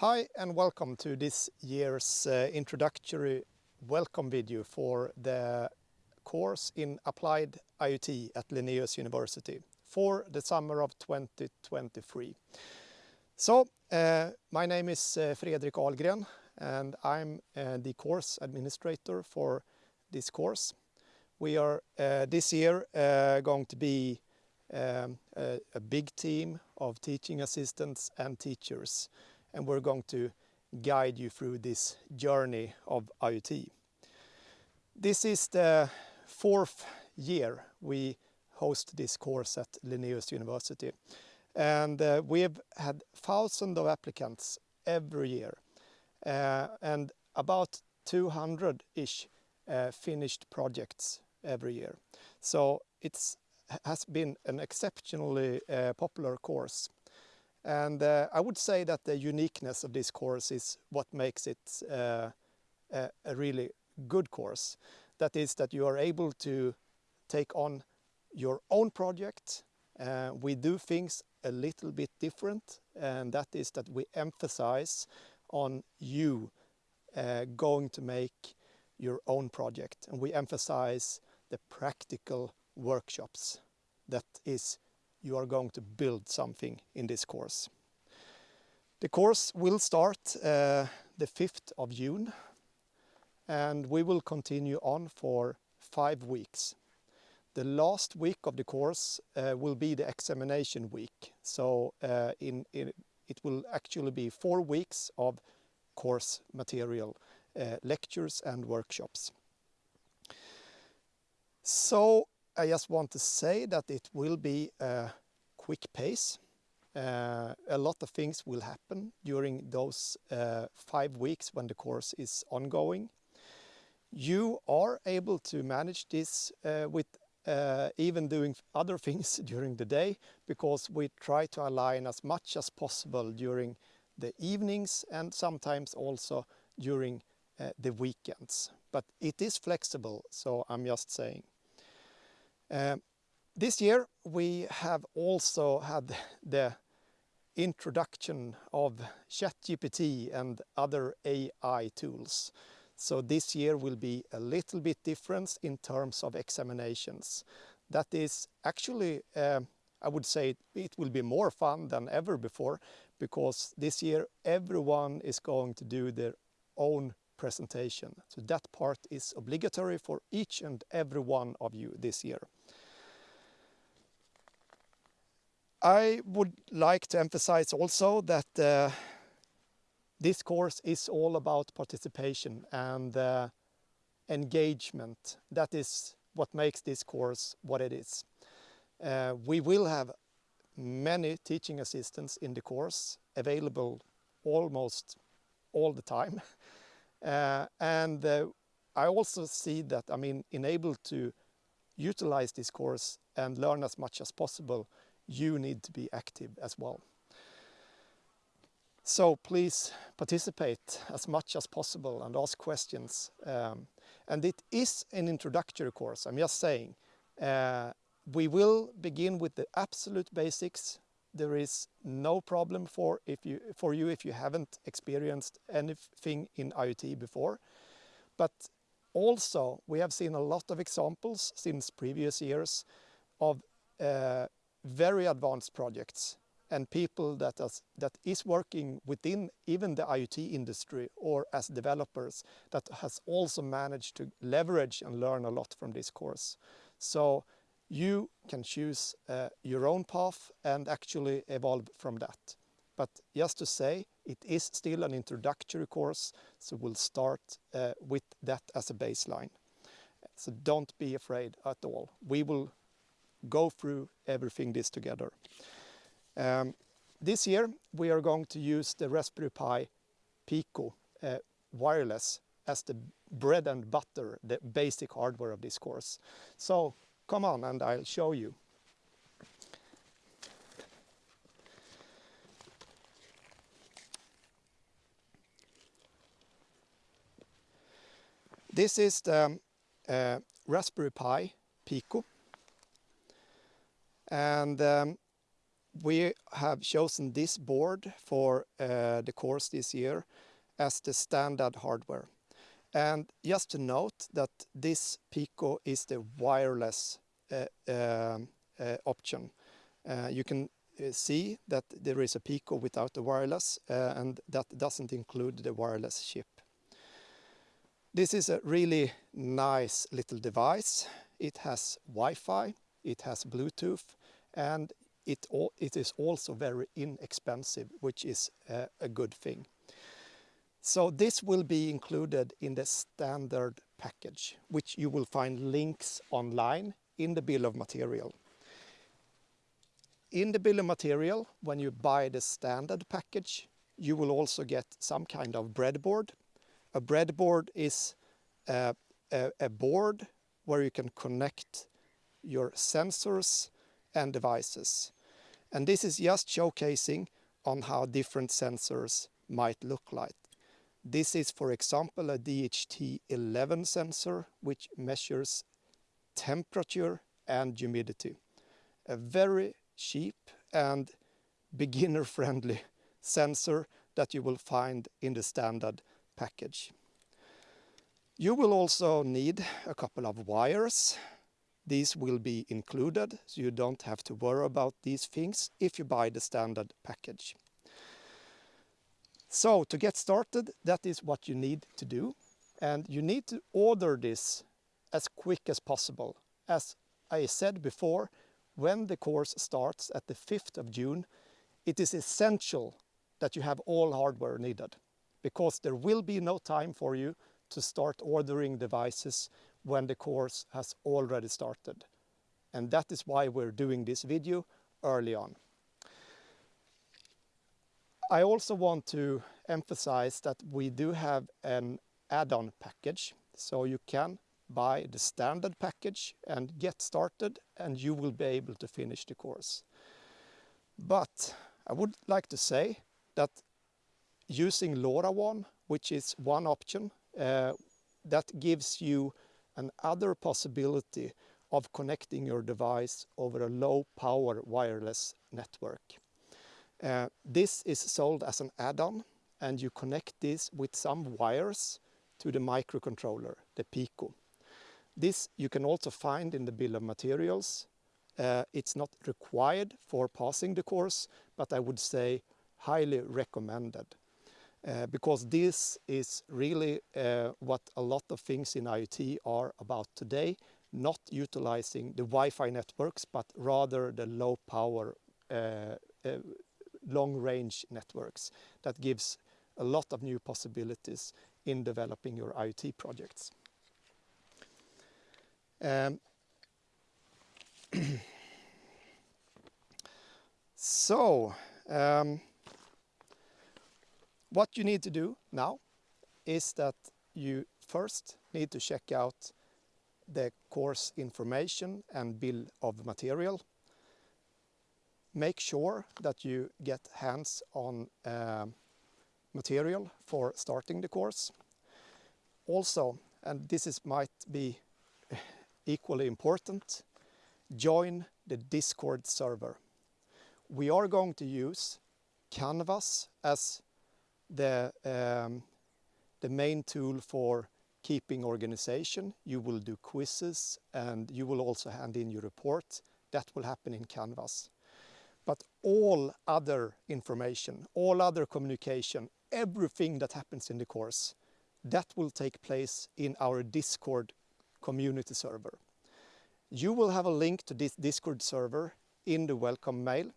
Hi and welcome to this year's uh, introductory welcome video for the course in Applied IoT at Linnaeus University for the summer of 2023. So, uh, my name is uh, Fredrik Ahlgren and I'm uh, the course administrator for this course. We are uh, this year uh, going to be um, a, a big team of teaching assistants and teachers and we're going to guide you through this journey of IoT. This is the fourth year we host this course at Linnaeus University and uh, we've had thousands of applicants every year uh, and about 200-ish uh, finished projects every year. So it has been an exceptionally uh, popular course and uh, I would say that the uniqueness of this course is what makes it uh, a, a, really good course. That is that you are able to take on your own project. Uh, we do things a little bit different and that is that we emphasize on you uh, going to make your own project and we emphasize the practical workshops that is you are going to build something in this course. The course will start uh, the 5th of June and we will continue on for five weeks. The last week of the course uh, will be the examination week. So uh, in, in, it will actually be four weeks of course material, uh, lectures and workshops. So I just want to say that it will be a quick pace. Uh, a lot of things will happen during those uh, five weeks when the course is ongoing. You are able to manage this uh, with uh, even doing other things during the day because we try to align as much as possible during the evenings and sometimes also during uh, the weekends. But it is flexible, so I'm just saying. Uh, this year we have also had the introduction of ChatGPT and other AI tools. So this year will be a little bit different in terms of examinations. That is actually, uh, I would say it will be more fun than ever before because this year everyone is going to do their own presentation. So that part is obligatory for each and every one of you this year. I would like to emphasize also that uh, this course is all about participation and uh, engagement. That is what makes this course what it is. Uh, we will have many teaching assistants in the course available almost all the time. Uh, and uh, I also see that, I mean, enabled to utilize this course and learn as much as possible, you need to be active as well. So please participate as much as possible and ask questions. Um, and it is an introductory course, I'm just saying. Uh, we will begin with the absolute basics. There is no problem for, if you, for you if you haven't experienced anything in IoT before. But also, we have seen a lot of examples since previous years of uh, very advanced projects and people that, is, that is working within even the IoT industry or as developers that has also managed to leverage and learn a lot from this course. So you can choose uh, your own path and actually evolve from that. But just to say, it is still an introductory course, so we'll start uh, with that as a baseline. So don't be afraid at all. We will go through everything this together. Um, this year we are going to use the Raspberry Pi Pico uh, wireless as the bread and butter, the basic hardware of this course. So come on and I'll show you. This is the uh, Raspberry Pi Pico and um, we have chosen this board for uh, the course this year as the standard hardware. And just to note that this Pico is the wireless uh, um, uh, option. Uh, you can see that there is a Pico without the wireless and that doesn't include the wireless chip. This is a really nice little device. It has Wi-Fi, it has Bluetooth and it, is also very inexpensive, which is a good thing. So this will be included in the standard package, which you will find links online in the bill of material. In the bill of material, when you buy the standard package, you will also get some kind of breadboard. A breadboard is a, a, a board where you can connect your sensors and devices. And this is just showcasing on how different sensors might look like. This is, for example, a DHT11 sensor, which measures temperature and humidity. A very cheap and beginner-friendly sensor that you will find in the standard package. You will also need a couple of wires. These will be included, so you don't have to worry about these things if you buy the standard package. So to get started, that is what you need to do. And you need to order this as quick as possible. As I said before, when the course starts at the 5th of June, it is essential that you have all hardware needed because there will be no time for you to start ordering devices when the course has already started. And that is why we're doing this video early on. I also want to emphasize that we do have an add-on package. So you can buy the standard package and get started and you will be able to finish the course. But I would like to say that using LoRaWAN, which is one option, uh, that gives you another possibility of connecting your device over a low power wireless network. Uh, this is sold as an add-on and you connect this with some wires to the microcontroller, the Pico. This you can also find in the bill of materials. Uh, it's not required for passing the course, but I would say highly recommended. Uh, because this is really uh, what a lot of things in IoT are about today, not utilizing the Wi-Fi networks, but rather the low power uh, uh long-range networks that gives a lot of new possibilities in developing your IoT projects. Um, so, um, what you need to do now is that you first need to check out the course information and bill of material make sure that you get hands on uh, material for starting the course. Also, and this is might be equally important, join the Discord server. We are going to use Canvas as the, um, the main tool for keeping organization. You will do quizzes and you will also hand in your report. That will happen in Canvas. But all other information, all other communication, everything that happens in the course, that will take place in our Discord community server. You will have a link to this Discord server in the welcome mail.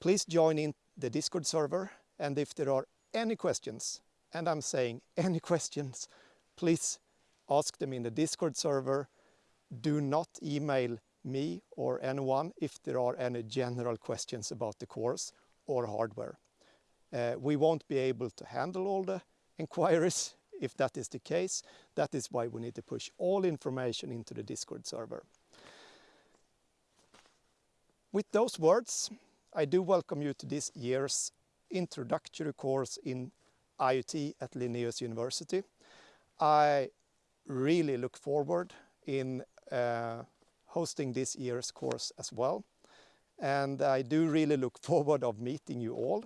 Please join in the Discord server and if there are any questions, and I'm saying any questions, please ask them in the Discord server. Do not email me or anyone if there are any general questions about the course or hardware. Uh, we won't be able to handle all the inquiries if that is the case. That is why we need to push all information into the Discord server. With those words, I do welcome you to this year's introductory course in IoT at Linnaeus University. I really look forward in uh, hosting this year's course as well. and I do really look forward of meeting you all.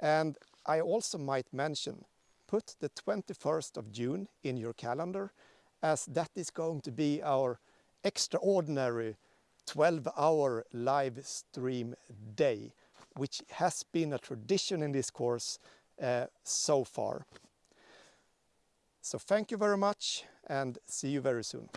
And I also might mention, put the 21st of June in your calendar as that is going to be our extraordinary 12 hour live stream day, which has been a tradition in this course uh, so far. So thank you very much and see you very soon.